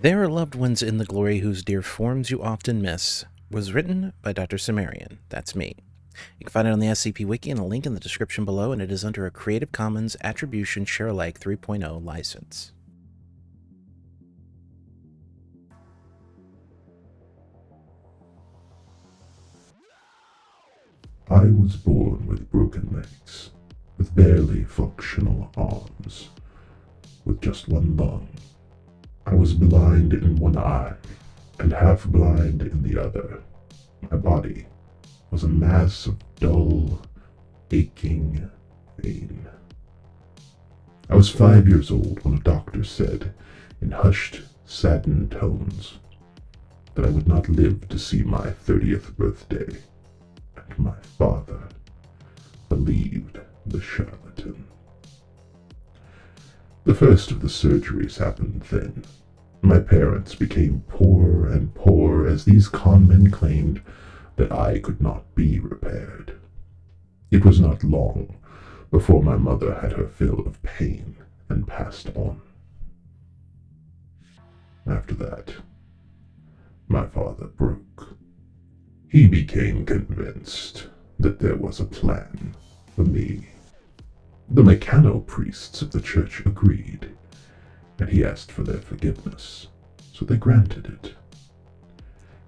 There are loved ones in the glory whose dear forms you often miss was written by Dr. Cimmerian. That's me. You can find it on the SCP Wiki and a link in the description below, and it is under a Creative Commons Attribution Share Alike 3.0 license. I was born with broken legs, with barely functional arms, with just one lung. I was blind in one eye, and half blind in the other. My body was a mass of dull, aching pain. I was five years old when a doctor said, in hushed, saddened tones, that I would not live to see my thirtieth birthday And my father believed the charlatan. The first of the surgeries happened then. My parents became poorer and poorer as these conmen claimed that I could not be repaired. It was not long before my mother had her fill of pain and passed on. After that, my father broke. He became convinced that there was a plan for me. The Mekhane priests of the church agreed, and he asked for their forgiveness, so they granted it.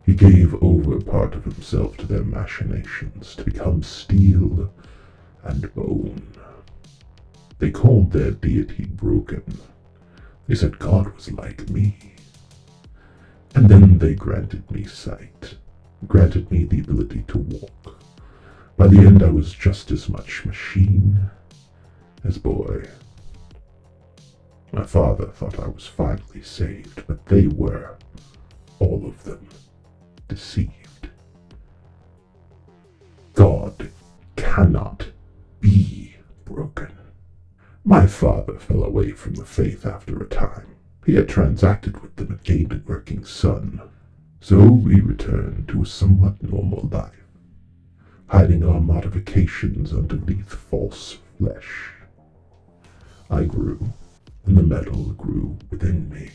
He gave over part of himself to their machinations to become steel and bone. They called their deity broken. They said God was like me. And then they granted me sight granted me the ability to walk. By the end, I was just as much machine as boy. My father thought I was finally saved, but they were, all of them, deceived. God cannot be broken. My father fell away from the faith after a time. He had transacted with them and gained a working son. So we returned to a somewhat normal life, hiding our modifications underneath false flesh. I grew, and the metal grew within me.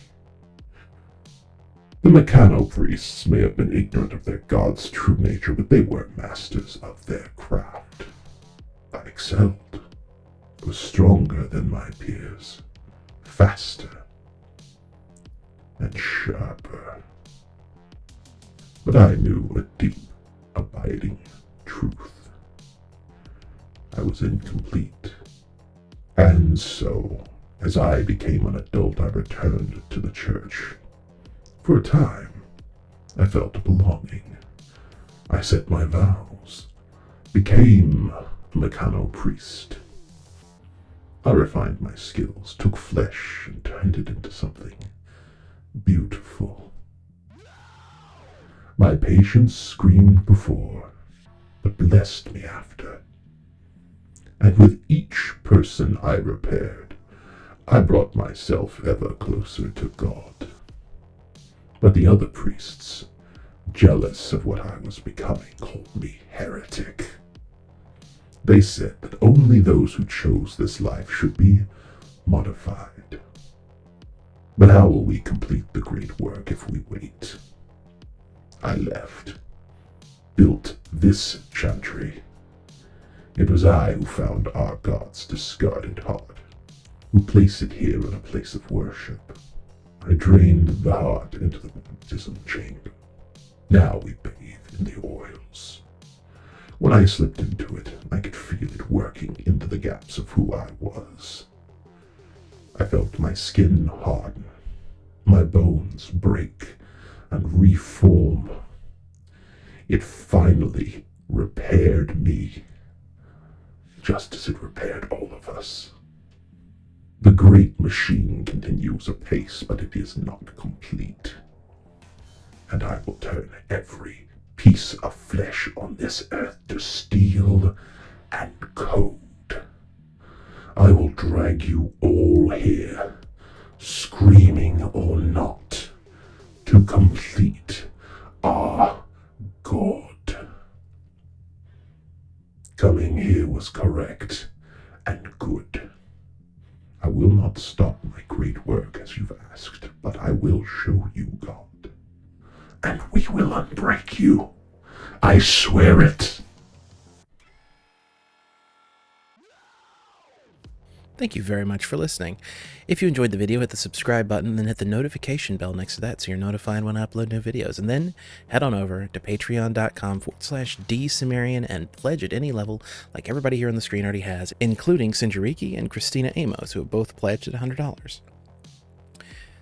The Mekhane priests may have been ignorant of their god's true nature, but they were masters of their craft. I excelled, was stronger than my peers, faster, and sharper. But I knew a deep, abiding truth. I was incomplete. And so, as I became an adult, I returned to the church. For a time, I felt belonging. I set my vows, became a Mekhane priest. I refined my skills, took flesh, and turned it into something beautiful. My patience screamed before, but blessed me after. And with each person I repaired, I brought myself ever closer to God. But the other priests, jealous of what I was becoming, called me heretic. They said that only those who chose this life should be modified. But how will we complete the great work if we wait? I left. Built this chantry. It was I who found our god's discarded heart, who placed it here in a place of worship. I drained the heart into the baptism chamber. Now we bathe in the oils. When I slipped into it, I could feel it working into the gaps of who I was. I felt my skin harden, my bones break, and reform. It finally repaired me, just as it repaired all of us. The great machine continues apace, but it is not complete. And I will turn every piece of flesh on this earth to steel and code. I will drag you all here, screaming or not to complete our God. Coming here was correct and good. I will not stop my great work as you've asked, but I will show you God. And we will unbreak you. I swear it. Thank you very much for listening. If you enjoyed the video, hit the subscribe button, then hit the notification bell next to that so you're notified when I upload new videos. And then head on over to patreon.com forward slash drcimmerian and pledge at any level like everybody here on the screen already has, including Sinjariki and Christina Amos, who have both pledged at $100.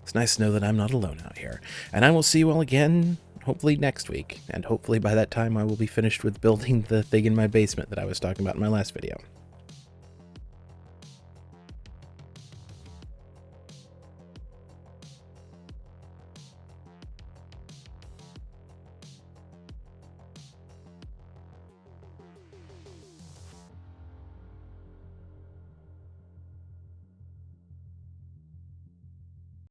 It's nice to know that I'm not alone out here. And I will see you all again, hopefully next week. And hopefully by that time I will be finished with building the thing in my basement that I was talking about in my last video.